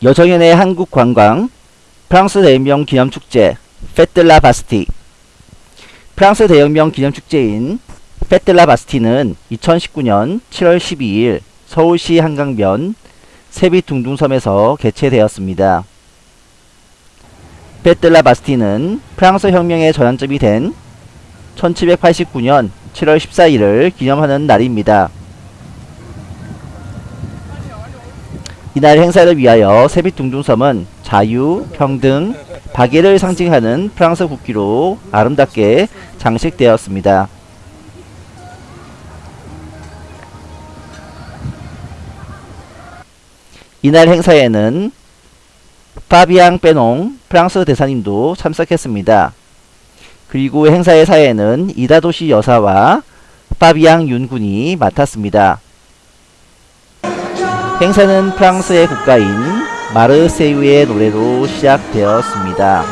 여정연의 한국 관광 프랑스 대혁명 기념축제 페틀라 바스티 프랑스 대혁명 기념축제인 페틀라 바스티는 2019년 7월 12일 서울시 한강변 세비 둥둥섬에서 개최되었습니다. 페틀라 바스티는 프랑스 혁명의 전환점이 된 1789년 7월 14일을 기념하는 날입니다. 이날 행사를 위하여 세빛 둥둥섬은 자유, 평등, 박애를 상징하는 프랑스 국기로 아름답게 장식되었습니다. 이날 행사에는 파비앙 빼농 프랑스 대사님도 참석했습니다. 그리고 행사의 사회는 이다도시 여사와 파비앙 윤군이 맡았습니다. 행사는 프랑스의 국가인 마르세유의 노래로 시작되었습니다.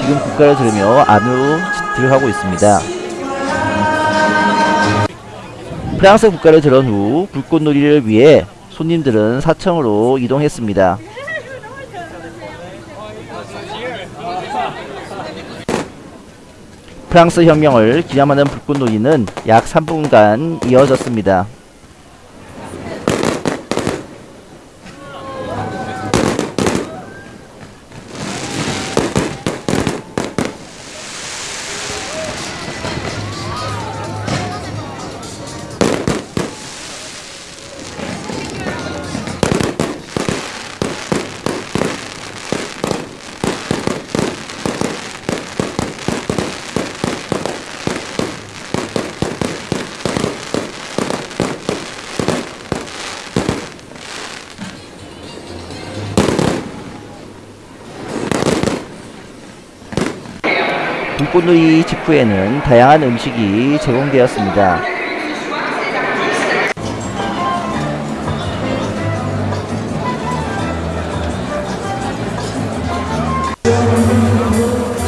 지금 국가를 들으며 안으로 들어가고 있습니다. 프랑스 국가를 들은 후 불꽃놀이를 위해 손님들은 사청으로 이동했습니다. 프랑스 혁명을 기념하는 불꽃놀이는 약 3분간 이어졌습니다. 불꽃놀이 직후에는 다양한 음식이 제공되었습니다.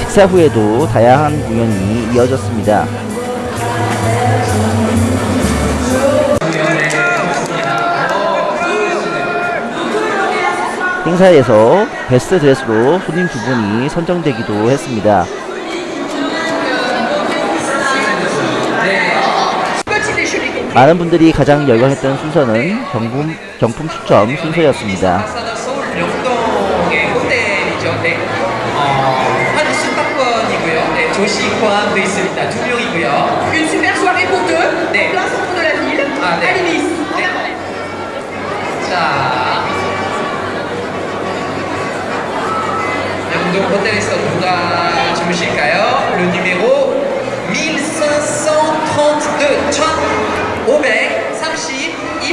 식사 후에도 다양한 공연이 이어졌습니다. 행사에서 베스트 드레스로 손님 두 분이 선정되기도 했습니다. 많은 분들이 가장 열광했던 순서는 경품, 경품 추첨 순서였습니다. 명동의 호텔이죠. 네. 어, 한 숙박권이고요. 네, 조식 포함되어 있습니다. 두 명이고요. Une super soirée pour deux, 네. centre de la ville, à d'accord. Libis. 네. 자, 명동 호텔에서 누가 주무실까요? le numéro 1532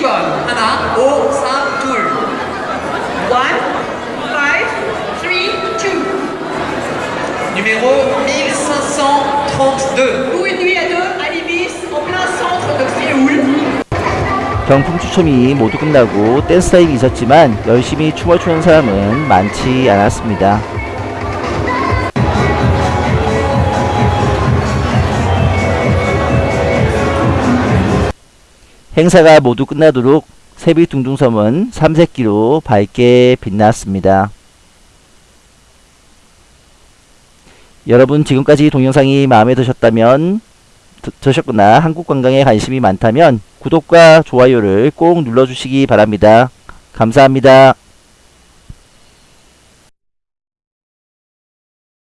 1532번 하나 5 3둘 One, five, three, two. numéro 1532 Pour une nuit à deux, à Libis, en plein centre de Séoul. 경품 추첨이 모두 끝나고 댄스 타임이 있었지만 열심히 춤을 추는 사람은 많지 않았습니다. 행사가 모두 끝나도록 세비 둥둥섬은 삼색기로 밝게 빛났습니다. 여러분 지금까지 동영상이 마음에 드셨다면 드- 드셨거나 한국 관광에 관심이 많다면 구독과 좋아요를 꼭 눌러주시기 바랍니다. 감사합니다.